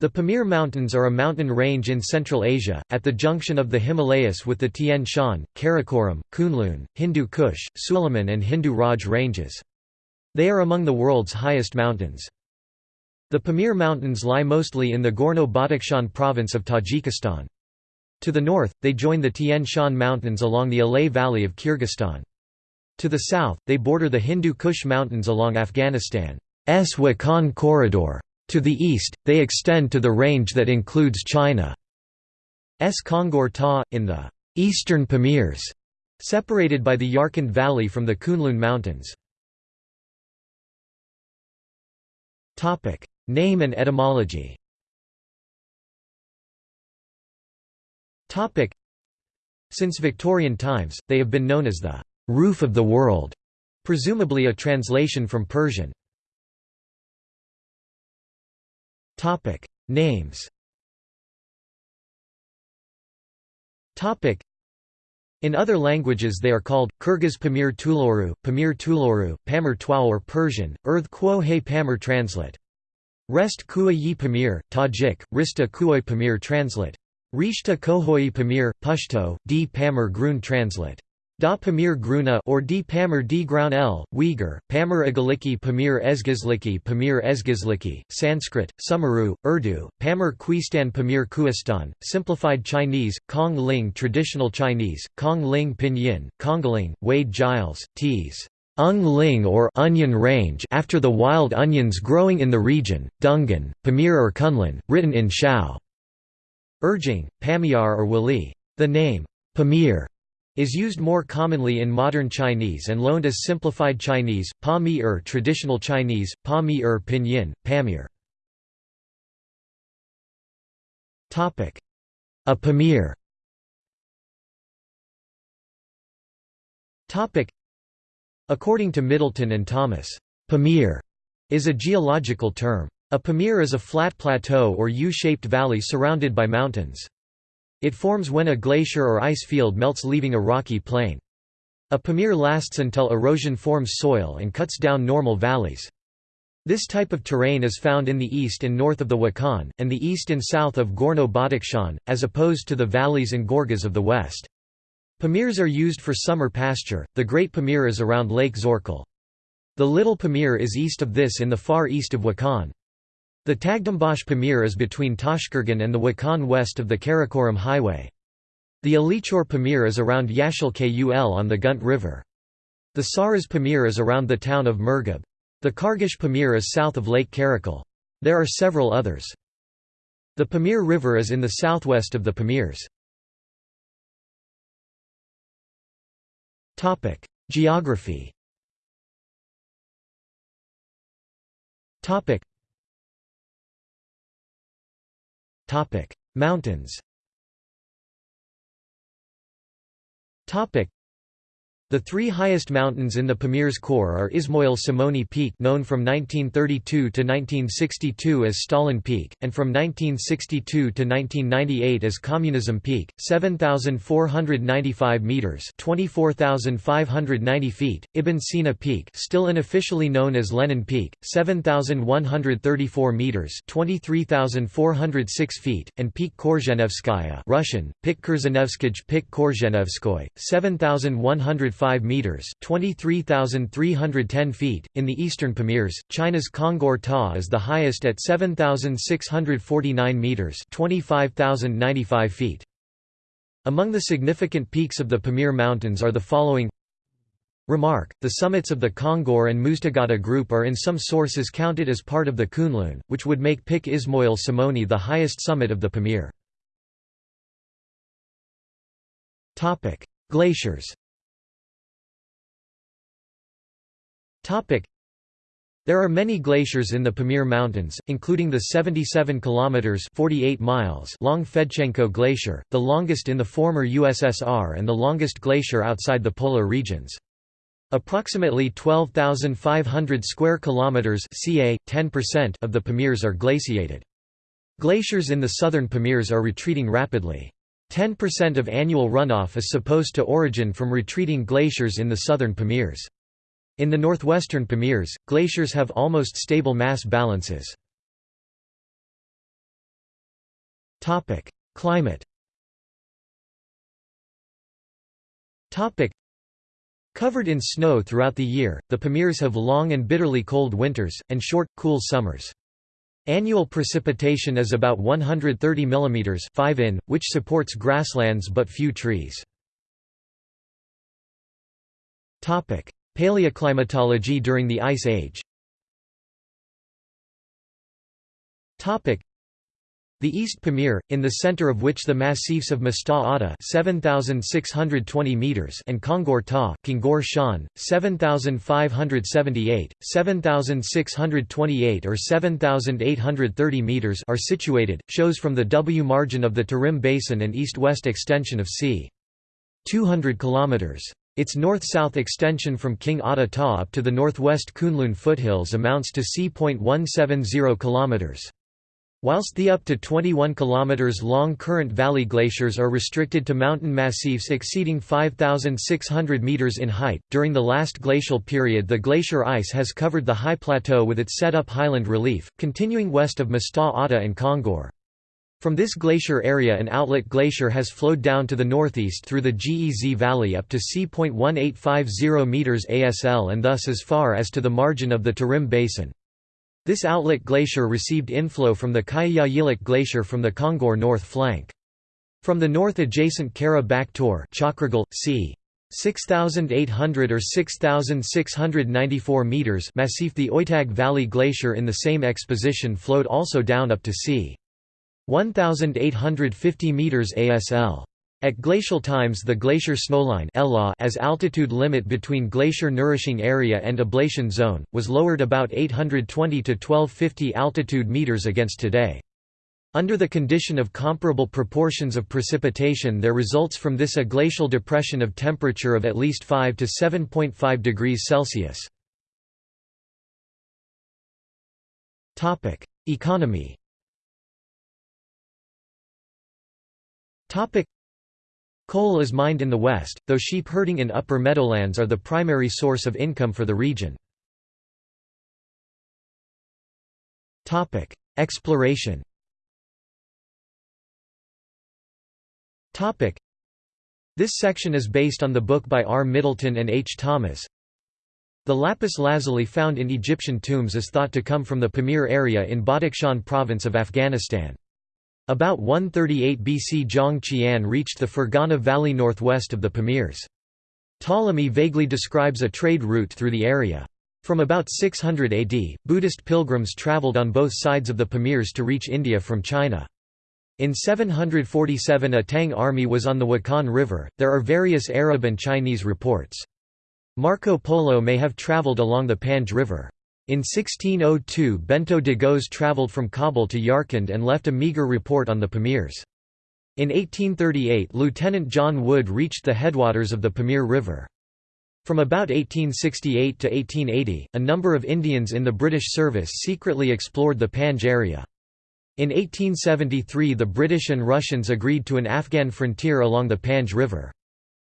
The Pamir Mountains are a mountain range in Central Asia, at the junction of the Himalayas with the Tian Shan, Karakoram, Kunlun, Hindu Kush, Suliman and Hindu Raj ranges. They are among the world's highest mountains. The Pamir Mountains lie mostly in the Gorno-Badakhshan province of Tajikistan. To the north, they join the Tian Shan Mountains along the Alay Valley of Kyrgyzstan. To the south, they border the Hindu Kush Mountains along Afghanistan's Wakhan corridor. To the east, they extend to the range that includes China's Kongur Tagh, in the eastern Pamirs, separated by the Yarkand Valley from the Kunlun Mountains. Name and etymology Since Victorian times, they have been known as the «roof of the world», presumably a translation from Persian. Topic Names Topic In other languages they are called Kyrgyz Pamir Tuloru, Pamir Tuloru, Pamir Twa or Persian, Earth Quo He Pamir translate. Rest Kua Yi Pamir, Tajik, Rista Kuoi Pamir translate. Rishta Kohoi Pamir, Pashto, D Pamir Grun translate. Da Pamir Gruna or D Pamir D Ground L, Uyghur, Pamir Agaliki Pamir Ezgizliki Pamir Ezgizliki, Sanskrit, Sumeru, Urdu, Pamir Quistan Pamir Kuistan, Simplified Chinese, Kong Ling Traditional Chinese, Kong Ling Pinyin, Kongling, Wade Giles, Ts. Ung Ling or Onion Range after the wild onions growing in the region, Dungan, Pamir or Kunlun, written in Shao. Urging, Pamiar or Wali. The name, Pamir is used more commonly in modern Chinese and loaned as simplified Chinese, Pa Mi Er traditional Chinese, Pa Mi Er pinyin, Pamir. A Pamir According to Middleton and Thomas, Pamir is a geological term. A Pamir is a flat plateau or U-shaped valley surrounded by mountains. It forms when a glacier or ice field melts leaving a rocky plain. A pamir lasts until erosion forms soil and cuts down normal valleys. This type of terrain is found in the east and north of the Wakhan, and the east and south of Gorno-Badakhshan, as opposed to the valleys and gorges of the west. Pamirs are used for summer pasture, the Great Pamir is around Lake Zorkul. The Little Pamir is east of this in the far east of Wakhan. The Taghdumbash Pamir is between Tashkurgan and the Wakhan west of the Karakoram Highway. The Alichur Pamir is around Yashil Kul on the Gunt River. The Sarez Pamir is around the town of Murghab. The Khargush Pamir is south of Lake Karakul. There are several others. The Pamir River is in the southwest of the Pamirs. Geography Mountains. The three highest mountains in the Pamir's core are Ismoil Somoni Peak known from 1932 to 1962 as Stalin Peak, and from 1962 to 1998 as Communism Peak, 7,495 metres 24,590 feet, Ibn Sina Peak still unofficially known as Lenin Peak, 7,134 metres 23,406 feet, and Peak Korzhenevskaya Russian, Pik Kurzhenevskij Pik Korzhenevskoy, 7,100 5 meters (23,310 feet). In the eastern Pamirs, China's Kongur Tagh is the highest at 7,649 meters (25,095 feet). Among the significant peaks of the Pamir Mountains are the following Remark, the summits of the Kongur and Muztagh group are in some sources counted as part of the Kunlun, which would make Pik Ismoil Somoni the highest summit of the Pamir. Glaciers There are many glaciers in the Pamir Mountains, including the 77 kilometers (48 miles) long Fedchenko Glacier, the longest in the former USSR and the longest glacier outside the polar regions. Approximately 12,500 square kilometers (ca. 10%) of the Pamirs are glaciated. Glaciers in the southern Pamirs are retreating rapidly. 10% of annual runoff is supposed to origin from retreating glaciers in the southern Pamirs. In the northwestern Pamirs, glaciers have almost stable mass balances. Climate Covered in snow throughout the year, the Pamirs have long and bitterly cold winters, and short, cool summers. Annual precipitation is about 130 mm 5 in, which supports grasslands but few trees. Paleoclimatology during the Ice Age the East Pamir, in the center of which the massifs of Muztagh Ata 7,620 meters and Kongur Tagh Kongur Shan, 7,578, 7,628 or 7,830 meters are situated, shows from the W margin of the Tarim Basin and east-west extension of c. 200 kilometers. Its north-south extension from King Ata Ta up to the northwest Kunlun foothills amounts to c.170 kilometers. Whilst the up to 21 km long current valley glaciers are restricted to mountain massifs exceeding 5,600 meters in height, during the last glacial period the glacier ice has covered the high plateau with its set-up highland relief, continuing west of Muztagh Ata and Kongur. From this glacier area an outlet glacier has flowed down to the northeast through the Gez Valley up to c.1850 meters ASL and thus as far as to the margin of the Tarim Basin. This outlet glacier received inflow from the Kyayilik Glacier from the Kongur north flank. From the north adjacent Kara Bak Tor c. 6,800 or 6,694 meters Massif the Oitag Valley Glacier in the same exposition flowed also down up to c. 1,850 meters ASL. At glacial times the glacier snowline as altitude limit between glacier nourishing area and ablation zone, was lowered about 820 to 1250 altitude meters against today. Under the condition of comparable proportions of precipitation there results from this a glacial depression of temperature of at least 5 to 7.5 degrees Celsius. Economy Coal is mined in the west, though sheep herding in upper meadowlands are the primary source of income for the region. Exploration This section is based on the book by R. Middleton and H. Thomas. The lapis lazuli found in Egyptian tombs is thought to come from the Pamir area in Badakhshan province of Afghanistan. About 138 BC Zhang Qian reached the Fergana Valley northwest of the Pamirs. Ptolemy vaguely describes a trade route through the area. From about 600 AD, Buddhist pilgrims traveled on both sides of the Pamirs to reach India from China. In 747 a Tang army was on the Wakhan River. There are various Arab and Chinese reports. Marco Polo may have traveled along the Panj River. In 1602 Bento de Goes travelled from Kabul to Yarkand and left a meagre report on the Pamirs. In 1838 Lieutenant John Wood reached the headwaters of the Pamir River. From about 1868 to 1880, a number of Indians in the British service secretly explored the Panj area. In 1873 the British and Russians agreed to an Afghan frontier along the Panj River.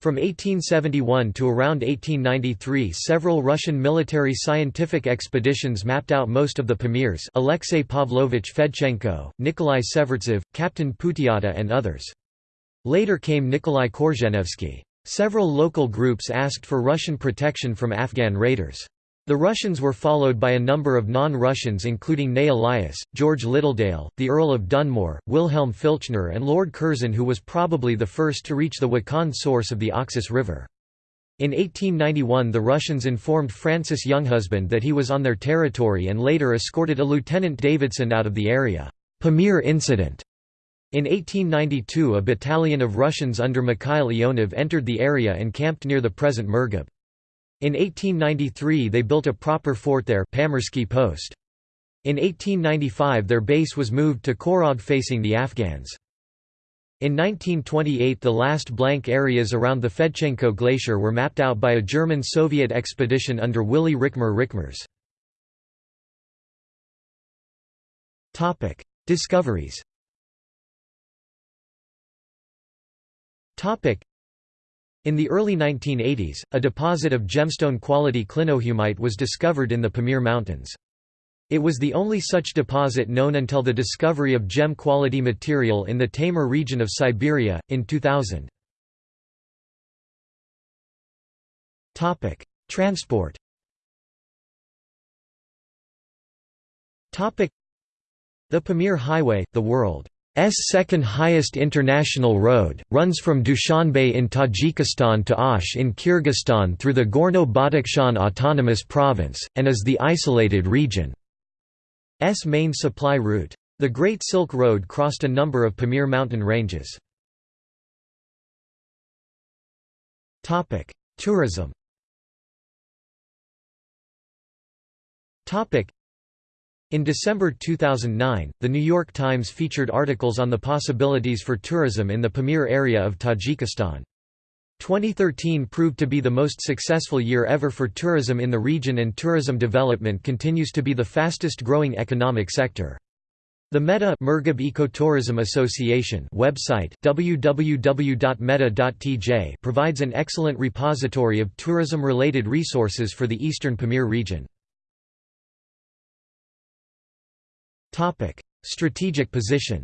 From 1871 to around 1893 several Russian military scientific expeditions mapped out most of the Pamirs Alexei Pavlovich Fedchenko, Nikolai Severtsev, Captain Putiata and others. Later came Nikolai Korzhenevsky. Several local groups asked for Russian protection from Afghan raiders. The Russians were followed by a number of non-Russians including Ney Elias, George Littledale, the Earl of Dunmore, Wilhelm Filchner and Lord Curzon who was probably the first to reach the Wakhan source of the Oxus River. In 1891 the Russians informed Francis Younghusband that he was on their territory and later escorted a Lieutenant Davidson out of the area. Pamir incident. In 1892 a battalion of Russians under Mikhail Ionov entered the area and camped near the present Murghab. In 1893 they built a proper fort there Pamirsky Post. In 1895 their base was moved to Khorog facing the Afghans. In 1928 the last blank areas around the Fedchenko Glacier were mapped out by a German-Soviet expedition under Willy Rickmer Rickmers. Discoveries in the early 1980s, a deposit of gemstone-quality clinohumite was discovered in the Pamir Mountains. It was the only such deposit known until the discovery of gem-quality material in the Taymyr region of Siberia, in 2000. Transport The Pamir Highway, the world's second highest international road, runs from Dushanbe in Tajikistan to Osh in Kyrgyzstan through the Gorno-Badakhshan Autonomous Province, and is the isolated region. S main supply route. The Great Silk Road crossed a number of Pamir mountain ranges. Tourism In December 2009, The New York Times featured articles on the possibilities for tourism in the Pamir area of Tajikistan. 2013 proved to be the most successful year ever for tourism in the region and tourism development continues to be the fastest growing economic sector. The Meta Murghab Ecotourism Association website www.meta.tj provides an excellent repository of tourism-related resources for the eastern Pamir region. Strategic position.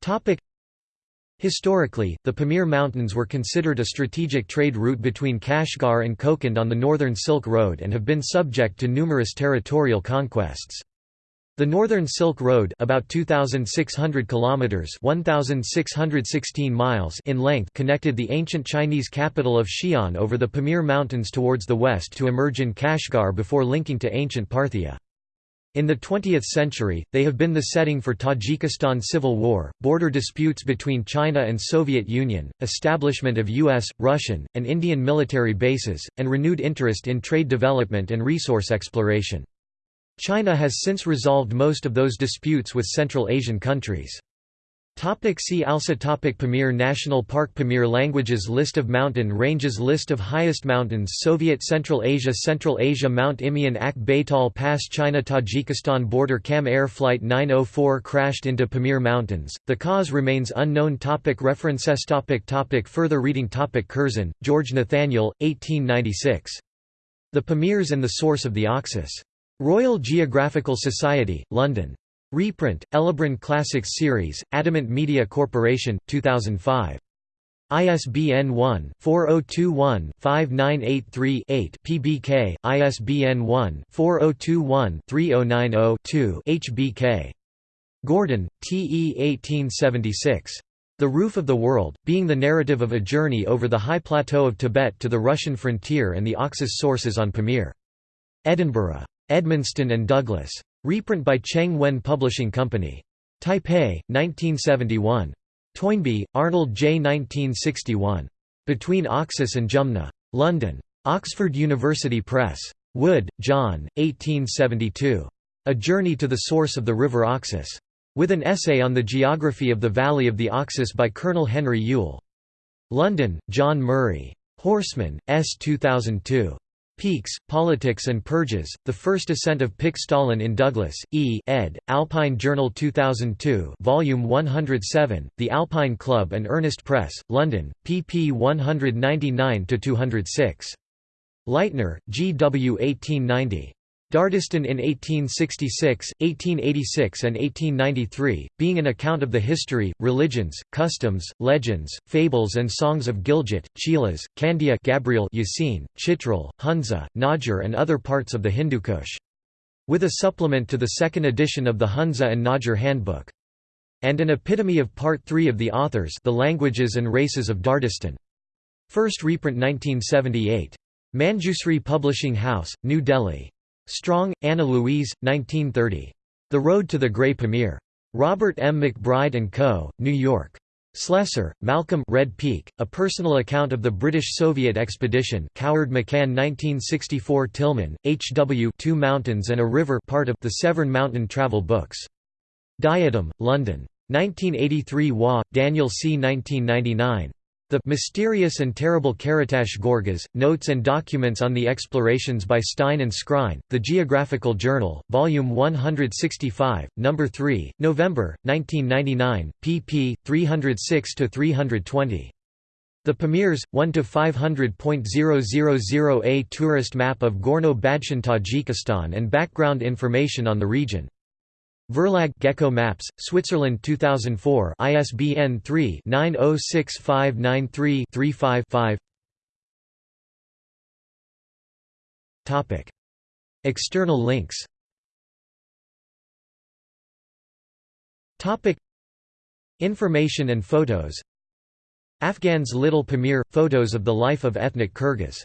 Topic: Historically, the Pamir Mountains were considered a strategic trade route between Kashgar and Kokand on the Northern Silk Road and have been subject to numerous territorial conquests. The Northern Silk Road about 2600 kilometers 1616 miles in length connected the ancient Chinese capital of Xi'an over the Pamir Mountains towards the west to emerge in Kashgar before linking to ancient Parthia. In the 20th century, they have been the setting for Tajikistan civil war, border disputes between China and Soviet Union, establishment of U.S., Russian, and Indian military bases, and renewed interest in trade development and resource exploration. China has since resolved most of those disputes with Central Asian countries. Topic see also topic Pamir National Park Pamir Languages List of mountain ranges List of highest mountains Soviet Central Asia Central Asia Mount Imeon Ak Baytal Pass China Tajikistan border Kam Air Flight 904 crashed into Pamir Mountains, the cause remains unknown topic References topic topic Further reading topic Curzon, George Nathaniel, 1896. The Pamirs and the Source of the Oxus. Royal Geographical Society, London. Reprint, Elibron Classics Series, Adamant Media Corporation, 2005. ISBN 1-4021-5983-8 PBK, ISBN 1-4021-3090-2 HBK. Gordon, T. E. 1876. The Roof of the World, being the narrative of a journey over the high plateau of Tibet to the Russian frontier and the Oxus sources on Pamir. Edinburgh. Edmonston and Douglas. Reprint by Cheng Wen Publishing Company. Taipei, 1971. Toynbee, Arnold J. 1961. Between Oxus and Jumna. London. Oxford University Press. Wood, John, 1872. A Journey to the Source of the River Oxus. With an essay on the geography of the Valley of the Oxus by Colonel Henry Yule. London, John Murray. Horseman, S. 2002. Peaks, Politics and Purges, The First Ascent of Pik Stalin in Douglas, E. ed., Alpine Journal 2002 Volume 107, The Alpine Club and Ernest Press, London, pp 199–206. Leitner, G. W. 1890. Dardistan in 1866, 1886 and 1893, being an account of the history, religions, customs, legends, fables and songs of Gilgit, Chilas, Kandia Gabriel Yasin, Chitral, Hunza, Najjar and other parts of the Hindu Kush. With a supplement to the second edition of the Hunza and Najjar Handbook. And an epitome of Part 3 of the authors The Languages and Races of Dardistan. First reprint 1978. Manjusri Publishing House, New Delhi. Strong, Anna Louise, 1930. The Road to the Grey Pamir. Robert M. McBride & Co., New York. Slesser, Malcolm Red Peak, A Personal Account of the British-Soviet Expedition Coward McCann 1964 Tilman, H. W. Two Mountains and a River part of the Severn Mountain Travel Books. Diadem, London. 1983 Waugh, Daniel C. 1999. The Mysterious and Terrible Karatash Gorgas, Notes and Documents on the Explorations by Stein and Skrine, The Geographical Journal, Volume 165, No. 3, November, 1999, pp. 306–320. The Pamirs, 1 to 500.000a tourist map of Gorno-Badshan Tajikistan and background information on the region. Verlag Gecko Maps, Switzerland 2004 ISBN 3-906593-35-5 Topic. External links. Topic. Information and photos. Afghans Little Pamir – Photos of the life of ethnic Kyrgyz